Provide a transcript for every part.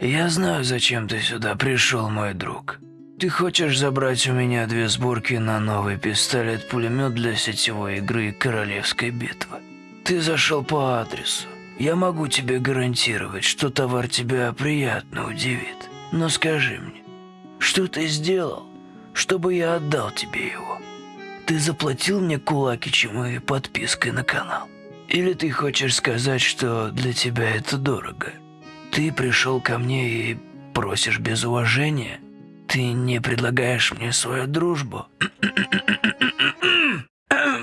Я знаю, зачем ты сюда пришел, мой друг. Ты хочешь забрать у меня две сборки на новый пистолет-пулемет для сетевой игры «Королевской битвы». Ты зашел по адресу. Я могу тебе гарантировать, что товар тебя приятно удивит. Но скажи мне, что ты сделал, чтобы я отдал тебе его? Ты заплатил мне Кулакичем и подпиской на канал? Или ты хочешь сказать, что для тебя это дорого? Ты пришел ко мне и просишь без уважения? Ты не предлагаешь мне свою дружбу?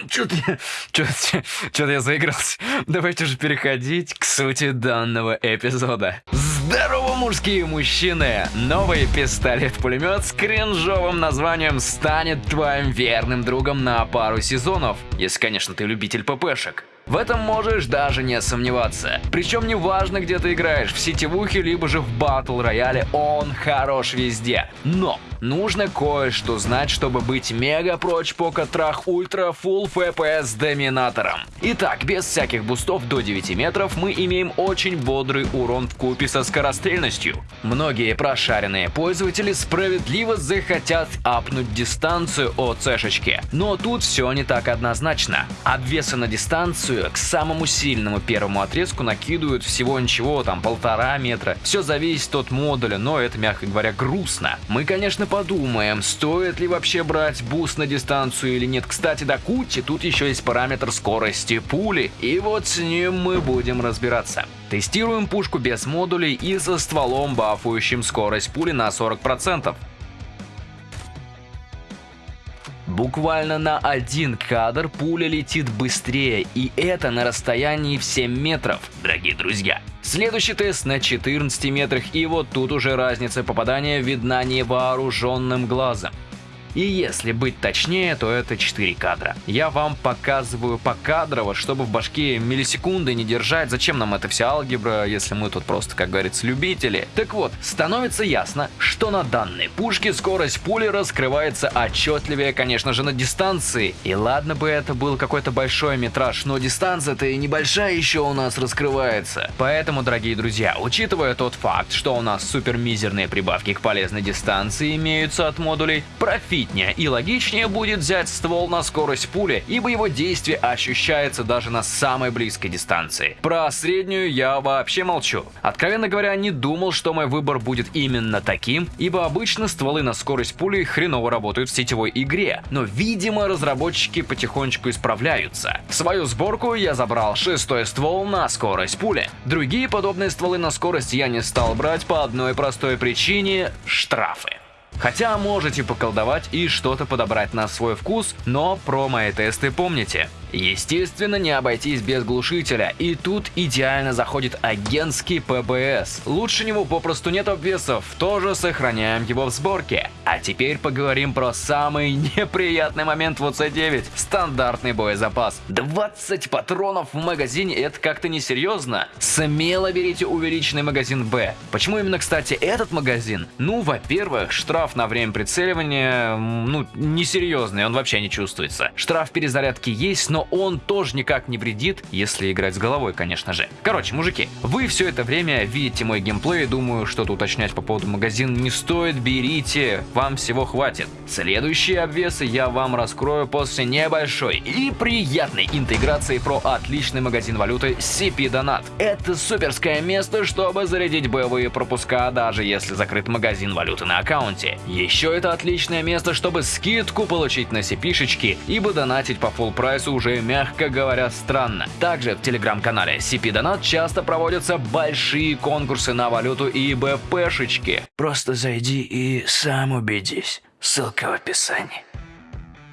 Что-то я, что-то, я заигрался. Давайте же переходить к сути данного эпизода. Здорово, мужские мужчины! Новый пистолет-пулемет с кринжовым названием станет твоим верным другом на пару сезонов. Если, конечно, ты любитель ППшек. В этом можешь даже не сомневаться. Причем не важно, где ты играешь, в сетевухе, либо же в батл рояле, он хорош везде. Но нужно кое-что знать, чтобы быть мега прочь пока трах ультра full FPS доминатором. Итак, без всяких бустов до 9 метров мы имеем очень бодрый урон вкупе со скорострельностью. Многие прошаренные пользователи справедливо захотят апнуть дистанцию от цешечки, но тут все не так однозначно. Обвесы на дистанцию к самому сильному первому отрезку накидывают всего ничего, там полтора метра. Все зависит от модуля, но это, мягко говоря, грустно. Мы, конечно, подумаем, стоит ли вообще брать буст на дистанцию или нет. Кстати, до кучи тут еще есть параметр скорости пули, и вот с ним мы будем разбираться. Тестируем пушку без модулей и со стволом, бафующим скорость пули на 40%. Буквально на один кадр пуля летит быстрее, и это на расстоянии в 7 метров, дорогие друзья. Следующий тест на 14 метрах, и вот тут уже разница попадания видна невооруженным глазом. И если быть точнее, то это 4 кадра. Я вам показываю покадрово, чтобы в башке миллисекунды не держать. Зачем нам эта вся алгебра, если мы тут просто, как говорится, любители? Так вот, становится ясно, что на данной пушке скорость пули раскрывается отчетливее, конечно же, на дистанции. И ладно бы это был какой-то большой метраж, но дистанция-то и небольшая еще у нас раскрывается. Поэтому, дорогие друзья, учитывая тот факт, что у нас супер мизерные прибавки к полезной дистанции имеются от модулей, профи Любопытнее и логичнее будет взять ствол на скорость пули, ибо его действие ощущается даже на самой близкой дистанции. Про среднюю я вообще молчу. Откровенно говоря, не думал, что мой выбор будет именно таким, ибо обычно стволы на скорость пули хреново работают в сетевой игре, но видимо разработчики потихонечку исправляются. В свою сборку я забрал шестой ствол на скорость пули. Другие подобные стволы на скорость я не стал брать по одной простой причине – штрафы. Хотя можете поколдовать и что-то подобрать на свой вкус, но про мои тесты помните. Естественно, не обойтись без глушителя, и тут идеально заходит агентский ПБС. Лучше него попросту нет обвесов, тоже сохраняем его в сборке. А теперь поговорим про самый неприятный момент в УЦ-9 – стандартный боезапас. 20 патронов в магазине – это как-то несерьезно. Смело берите увеличенный магазин Б. Почему именно, кстати, этот магазин? Ну, во-первых, штраф на время прицеливания, ну, несерьезный, он вообще не чувствуется. Штраф перезарядки есть, но он тоже никак не вредит, если играть с головой, конечно же. Короче, мужики, вы все это время видите мой геймплей, думаю, что-то уточнять по поводу магазина не стоит, берите, вам всего хватит. Следующие обвесы я вам раскрою после небольшой и приятной интеграции про отличный магазин валюты CP Donat. Это суперское место, чтобы зарядить боевые пропуска, даже если закрыт магазин валюты на аккаунте. Еще это отличное место, чтобы скидку получить на CP-шечки, ибо донатить по full прайсу уже мягко говоря, странно. Также в телеграм-канале CP Donat часто проводятся большие конкурсы на валюту и БПшечки. Просто зайди и сам убедись. Ссылка в описании.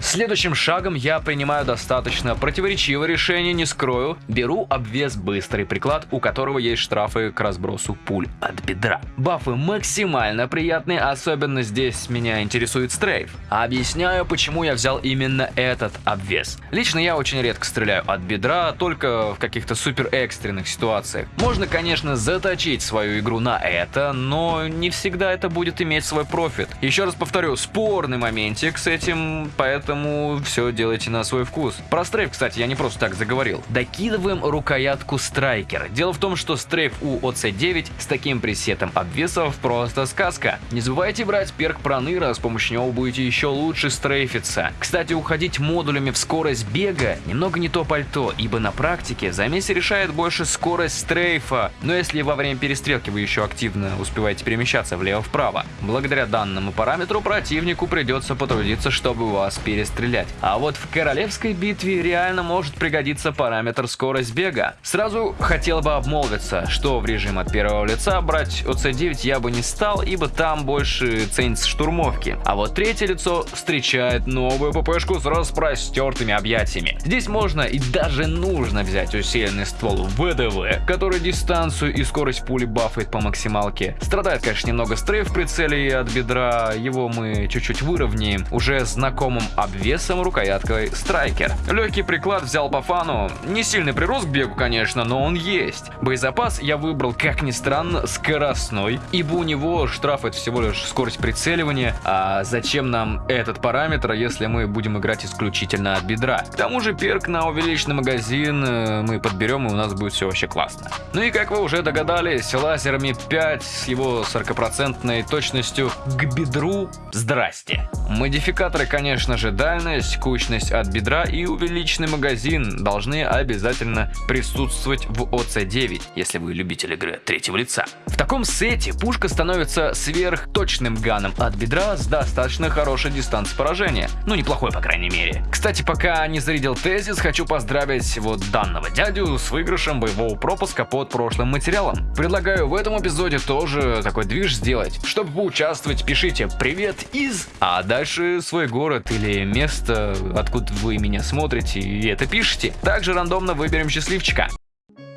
Следующим шагом я принимаю достаточно противоречивое решение, не скрою. Беру обвес быстрый приклад, у которого есть штрафы к разбросу пуль от бедра. Бафы максимально приятные, особенно здесь меня интересует стрейф. Объясняю, почему я взял именно этот обвес. Лично я очень редко стреляю от бедра, только в каких-то супер экстренных ситуациях. Можно, конечно, заточить свою игру на это, но не всегда это будет иметь свой профит. Еще раз повторю, спорный моментик с этим, поэтому поэтому все делайте на свой вкус. Про стрейф, кстати, я не просто так заговорил. Докидываем рукоятку страйкер. Дело в том, что стрейф у ОЦ-9 с таким пресетом обвесов просто сказка. Не забывайте брать перк проныра, с помощью него будете еще лучше стрейфиться. Кстати, уходить модулями в скорость бега немного не то пальто, ибо на практике замес решает больше скорость стрейфа, но если во время перестрелки вы еще активно успеваете перемещаться влево-вправо, благодаря данному параметру противнику придется потрудиться, чтобы вас перестрелять. А вот в королевской битве реально может пригодиться параметр скорость бега. Сразу хотел бы обмолвиться, что в режим от первого лица брать ОЦ-9 я бы не стал, ибо там больше ценится штурмовки. А вот третье лицо встречает новую ППшку с распростертыми объятиями. Здесь можно и даже нужно взять усиленный ствол ВДВ, который дистанцию и скорость пули бафает по максималке. Страдает, конечно, немного стрейф в прицеле от бедра, его мы чуть-чуть выровняем уже знакомым обвесом рукояткой страйкер. Легкий приклад взял по фану, не сильный прирост к бегу, конечно, но он есть. Боезапас я выбрал, как ни странно, скоростной, ибо у него штрафует всего лишь скорость прицеливания, а зачем нам этот параметр, если мы будем играть исключительно от бедра? К тому же перк на увеличенный магазин э, мы подберем и у нас будет все вообще классно. Ну и как вы уже догадались, лазерами 5 с его 40% точностью к бедру здрасте. Модификаторы, конечно же, дальность, кучность от бедра и увеличенный магазин должны обязательно присутствовать в ОЦ-9, если вы любитель игры третьего лица. В таком сете пушка становится сверхточным ганом от бедра с достаточно хорошей дистанцией поражения. Ну, неплохой, по крайней мере. Кстати, пока не зарядил тезис, хочу поздравить вот данного дядю с выигрышем боевого пропуска под прошлым материалом. Предлагаю в этом эпизоде тоже такой движ сделать. Чтобы поучаствовать, пишите «Привет из...», а дальше свой город или место, откуда вы меня смотрите, и это пишите. Также рандомно выберем счастливчика.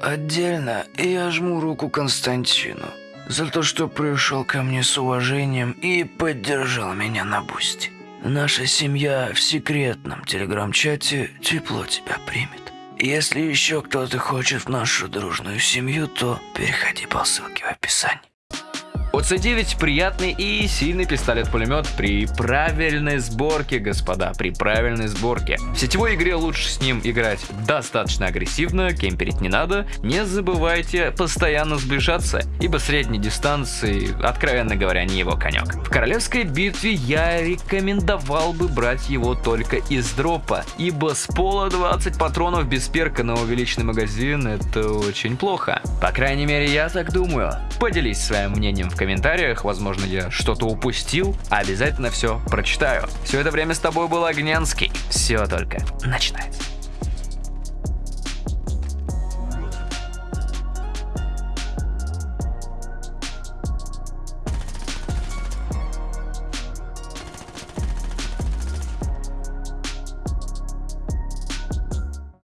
Отдельно я жму руку Константину за то, что пришел ко мне с уважением и поддержал меня на бусте. Наша семья в секретном телеграм-чате тепло тебя примет. Если еще кто-то хочет в нашу дружную семью, то переходи по ссылке в описании. ОЦ-9 приятный и сильный пистолет-пулемет при правильной сборке, господа, при правильной сборке. В сетевой игре лучше с ним играть достаточно агрессивно, кемперить не надо. Не забывайте постоянно сближаться, ибо средней дистанции, откровенно говоря, не его конек. В королевской битве я рекомендовал бы брать его только из дропа, ибо с пола 20 патронов без перка на увеличенный магазин это очень плохо. По крайней мере, я так думаю. Поделись своим мнением в комментариях, возможно, я что-то упустил. Обязательно все прочитаю. Все это время с тобой был Огненский. Все только начинается.